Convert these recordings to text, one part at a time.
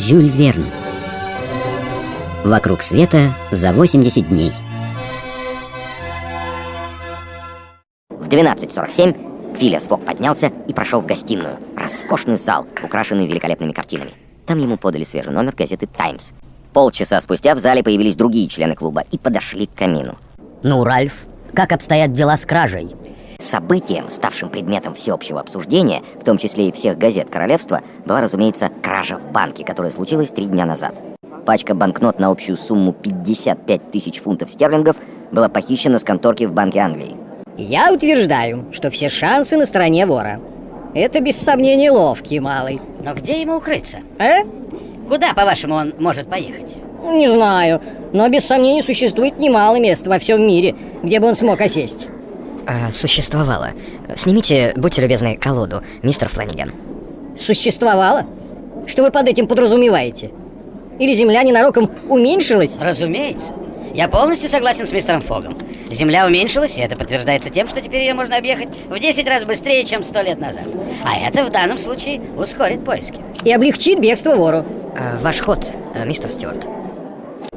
Жюль Верн. Вокруг света за 80 дней. В 12.47 Филиас Фок поднялся и прошел в гостиную. Роскошный зал, украшенный великолепными картинами. Там ему подали свежий номер газеты «Таймс». Полчаса спустя в зале появились другие члены клуба и подошли к камину. Ну, Ральф, как обстоят дела с кражей? Событием, ставшим предметом всеобщего обсуждения, в том числе и всех газет королевства, была, разумеется, кража в банке, которая случилась три дня назад. Пачка банкнот на общую сумму 55 тысяч фунтов стерлингов была похищена с конторки в Банке Англии. Я утверждаю, что все шансы на стороне вора. Это без сомнения ловкий малый. Но где ему укрыться? Э? Куда, по-вашему, он может поехать? Не знаю, но без сомнения существует немало мест во всем мире, где бы он смог осесть. А, существовало. Снимите, будьте любезны, колоду, мистер Фланиган. Существовало? Что вы под этим подразумеваете? Или земля ненароком уменьшилась? Разумеется. Я полностью согласен с мистером Фогом. Земля уменьшилась, и это подтверждается тем, что теперь ее можно объехать в 10 раз быстрее, чем сто лет назад. А это в данном случае ускорит поиски. И облегчит бегство вору. А, ваш ход, э, мистер Стюарт.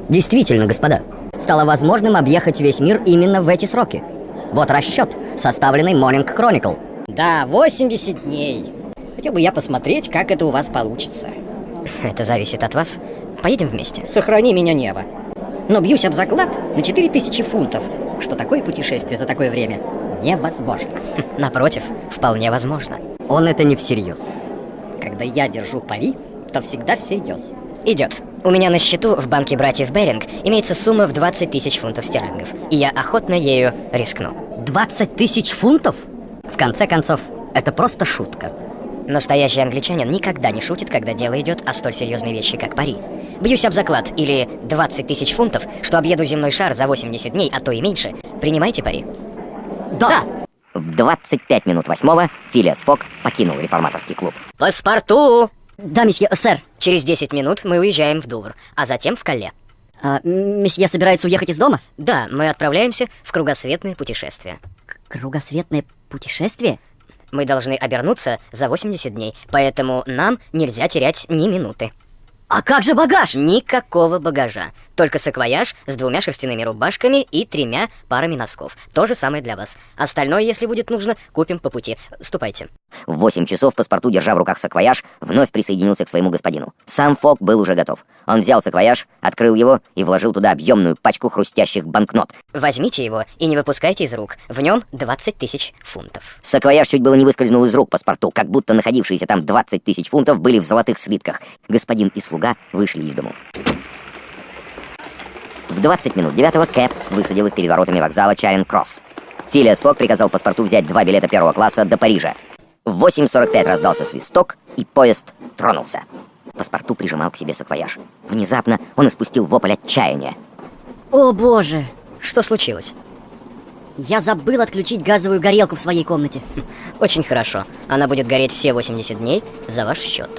Действительно, господа, стало возможным объехать весь мир именно в эти сроки. Вот расчет, составленный Morning Chronicle. Да, 80 дней. Хотел бы я посмотреть, как это у вас получится. Это зависит от вас. Поедем вместе. Сохрани меня небо. Но бьюсь об заклад на 4000 фунтов, что такое путешествие за такое время невозможно. Напротив, вполне возможно. Он это не всерьез. Когда я держу пари, то всегда всерьез. Идет. У меня на счету в банке братьев Беринг имеется сумма в 20 тысяч фунтов стерлингов, и я охотно ею рискну. 20 тысяч фунтов? В конце концов, это просто шутка. Настоящий англичанин никогда не шутит, когда дело идет о столь серьезной вещи, как пари. Бьюсь об заклад, или 20 тысяч фунтов, что объеду земной шар за 80 дней, а то и меньше. Принимайте пари. Да! В 25 минут восьмого Филиас Фок покинул реформаторский клуб. Паспорту! Да, месье, сэр. Через 10 минут мы уезжаем в Дувр, а затем в Калле. А, месье собирается уехать из дома? Да, мы отправляемся в кругосветное путешествие. К кругосветное путешествие? Мы должны обернуться за 80 дней, поэтому нам нельзя терять ни минуты. А как же багаж? Никакого багажа. Только саквояж с двумя шерстяными рубашками и тремя парами носков. То же самое для вас. Остальное, если будет нужно, купим по пути. Ступайте. В 8 часов паспорту, держа в руках саквояж, вновь присоединился к своему господину. Сам Фок был уже готов. Он взял саквояж, открыл его и вложил туда объемную пачку хрустящих банкнот. Возьмите его и не выпускайте из рук. В нем 20 тысяч фунтов. Саквояж чуть было не выскользнул из рук паспорту, как будто находившиеся там 20 тысяч фунтов были в золотых слитках. Господин и слуга вышли из дому. В 20 минут девятого Кэп высадил их перед воротами вокзала Чаринг-Кросс. Филиас Фок приказал паспорту взять два билета первого класса до Парижа. В 8.45 раздался свисток, и поезд тронулся. Паспорту прижимал к себе саквояж. Внезапно он испустил вопль отчаяния. О боже! Что случилось? Я забыл отключить газовую горелку в своей комнате. Очень хорошо. Она будет гореть все 80 дней за ваш счет.